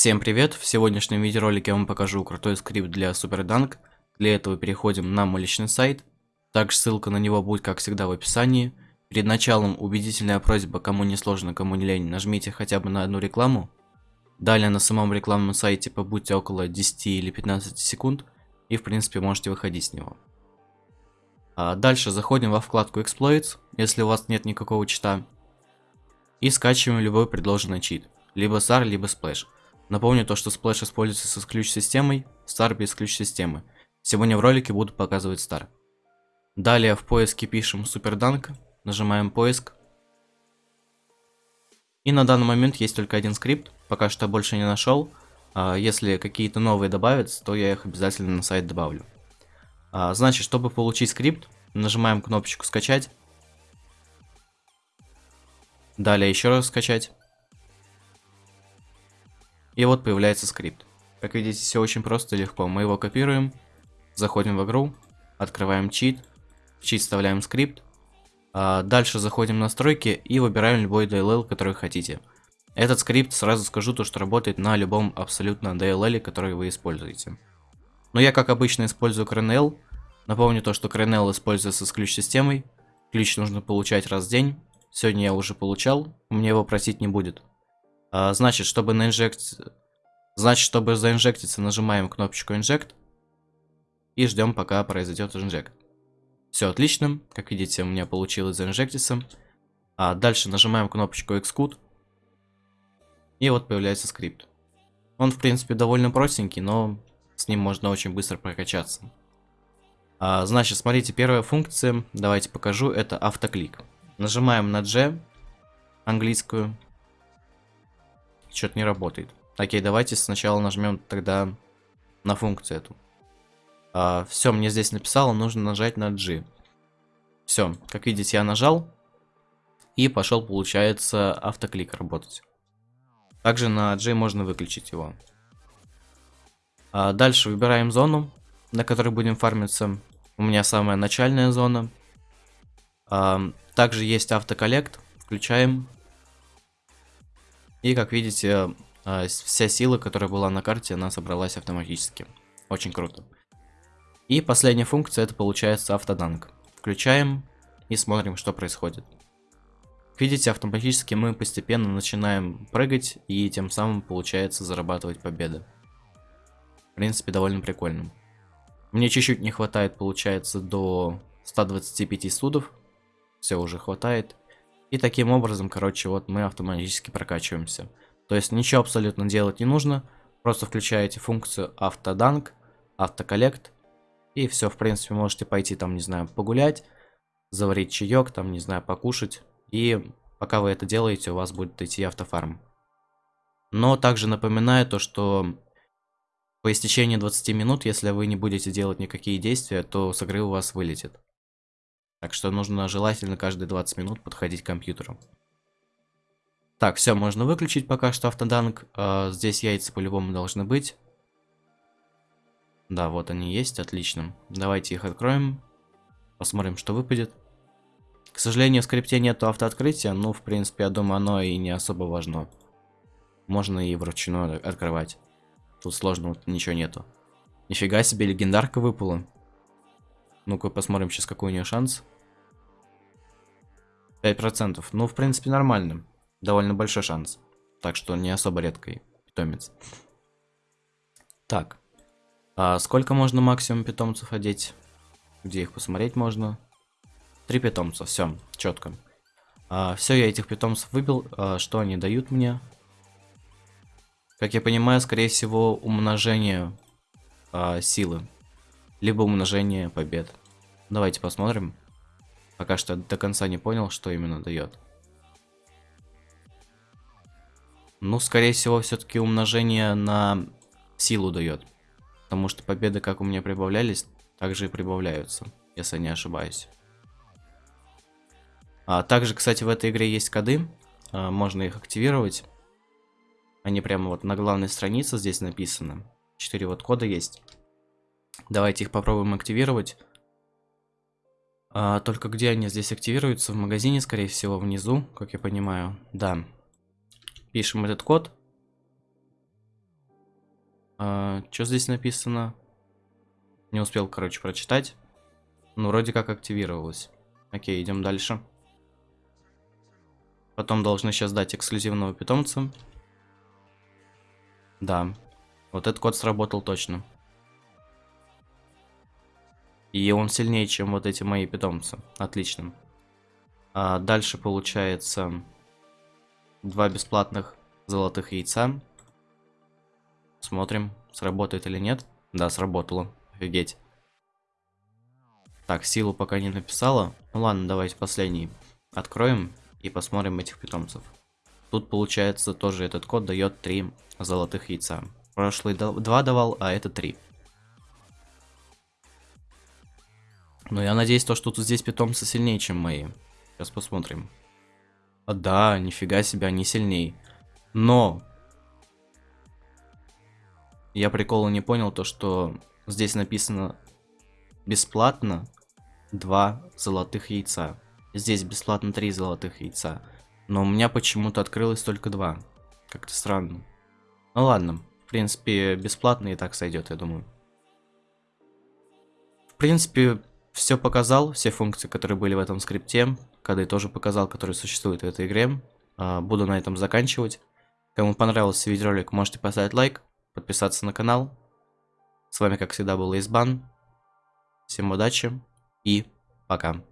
Всем привет! В сегодняшнем видеоролике я вам покажу крутой скрипт для SuperDunk. Для этого переходим на мой личный сайт. Также ссылка на него будет, как всегда, в описании. Перед началом убедительная просьба, кому не сложно, кому не лень, нажмите хотя бы на одну рекламу. Далее на самом рекламном сайте побудьте около 10 или 15 секунд и в принципе можете выходить с него. А дальше заходим во вкладку Exploits, если у вас нет никакого чита. И скачиваем любой предложенный чит. Либо SAR, либо Splash. Напомню то, что Splash используется с ключ-системой, Star без ключ-системы. Сегодня в ролике буду показывать Star. Далее в поиске пишем SuperDunk, нажимаем поиск. И на данный момент есть только один скрипт, пока что больше не нашел. А если какие-то новые добавятся, то я их обязательно на сайт добавлю. А, значит, чтобы получить скрипт, нажимаем кнопочку скачать. Далее еще раз скачать. И вот появляется скрипт. Как видите, все очень просто и легко. Мы его копируем, заходим в игру, открываем чит, в чит вставляем скрипт. А дальше заходим в настройки и выбираем любой DLL, который хотите. Этот скрипт, сразу скажу, то, что работает на любом абсолютно DLL, который вы используете. Но я, как обычно, использую CRNL. Напомню то, что CRNL используется с ключ-системой. Ключ нужно получать раз в день. Сегодня я уже получал, мне его просить не будет. А, значит, чтобы наинжект... Значит, чтобы заинжектиться, нажимаем кнопочку Inject. И ждем, пока произойдет инжект. Все отлично. Как видите, у меня получилось заинжектиться. А дальше нажимаем кнопочку Xcode. И вот появляется скрипт. Он, в принципе, довольно простенький, но с ним можно очень быстро прокачаться. А, значит, смотрите, первая функция, давайте покажу, это автоклик. Нажимаем на G, английскую, что-то не работает. Окей, давайте сначала нажмем тогда на функцию эту. А, все, мне здесь написало, нужно нажать на G. Все, как видите, я нажал. И пошел, получается, автоклик работать. Также на G можно выключить его. А дальше выбираем зону, на которой будем фармиться. У меня самая начальная зона. А, также есть автоколлект. Включаем. И как видите, а, вся сила, которая была на карте, она собралась автоматически. Очень круто. И последняя функция, это получается автоданк. Включаем и смотрим, что происходит. видите, автоматически мы постепенно начинаем прыгать, и тем самым получается зарабатывать победы. В принципе, довольно прикольно. Мне чуть-чуть не хватает, получается, до 125 судов. Все уже хватает. И таким образом, короче, вот мы автоматически прокачиваемся. То есть ничего абсолютно делать не нужно. Просто включаете функцию автоданк, автоколлект. И все, в принципе, можете пойти там, не знаю, погулять, заварить чаек, там, не знаю, покушать. И пока вы это делаете, у вас будет идти автофарм. Но также напоминаю то, что по истечении 20 минут, если вы не будете делать никакие действия, то с игры у вас вылетит. Так что нужно желательно каждые 20 минут подходить к компьютеру. Так, все, можно выключить пока что автоданк. А, здесь яйца по-любому должны быть. Да, вот они есть, отлично. Давайте их откроем. Посмотрим, что выпадет. К сожалению, в скрипте нету автооткрытия, но, в принципе, я думаю, оно и не особо важно. Можно и вручную открывать. Тут сложного ничего нету. Нифига себе, легендарка выпала. Ну-ка посмотрим сейчас, какой у нее шанс. 5%. Ну, в принципе, нормально. Довольно большой шанс. Так что не особо редкий питомец. Так. А сколько можно максимум питомцев одеть? Где их посмотреть можно? Три питомца, все, четко. А, все, я этих питомцев выбил. А, что они дают мне? Как я понимаю, скорее всего, умножение а, силы. Либо умножение побед. Давайте посмотрим. Пока что до конца не понял, что именно дает. Ну, скорее всего, все-таки умножение на силу дает. Потому что победы, как у меня прибавлялись, также и прибавляются, если не ошибаюсь. А также, кстати, в этой игре есть коды. А, можно их активировать. Они прямо вот на главной странице здесь написаны. Четыре вот кода есть. Давайте их попробуем активировать. А, только где они здесь активируются? В магазине, скорее всего, внизу, как я понимаю. Да. Пишем этот код. А, что здесь написано? Не успел, короче, прочитать. Ну, вроде как активировалось. Окей, идем дальше. Потом должны сейчас дать эксклюзивного питомца. Да. Вот этот код сработал точно. И он сильнее, чем вот эти мои питомцы. Отлично. А дальше получается два бесплатных золотых яйца. Смотрим, сработает или нет. Да, сработало. Офигеть. Так, силу пока не написала. Ну ладно, давайте последний откроем и посмотрим этих питомцев. Тут получается тоже этот код дает 3 золотых яйца. Прошлый 2 давал, а это 3. Но я надеюсь, то, что тут здесь питомцы сильнее, чем мои. Сейчас посмотрим. А, да, нифига себе, они сильней. Но... Я прикола не понял то, что здесь написано бесплатно 2 золотых яйца. Здесь бесплатно 3 золотых яйца. Но у меня почему-то открылось только 2. Как-то странно. Ну ладно. В принципе, бесплатно и так сойдет, я думаю. В принципе, все показал, все функции, которые были в этом скрипте. Кады тоже показал, которые существуют в этой игре. А, буду на этом заканчивать. Кому понравился видеоролик, можете поставить лайк, подписаться на канал. С вами, как всегда, был Избан. Всем удачи и пока.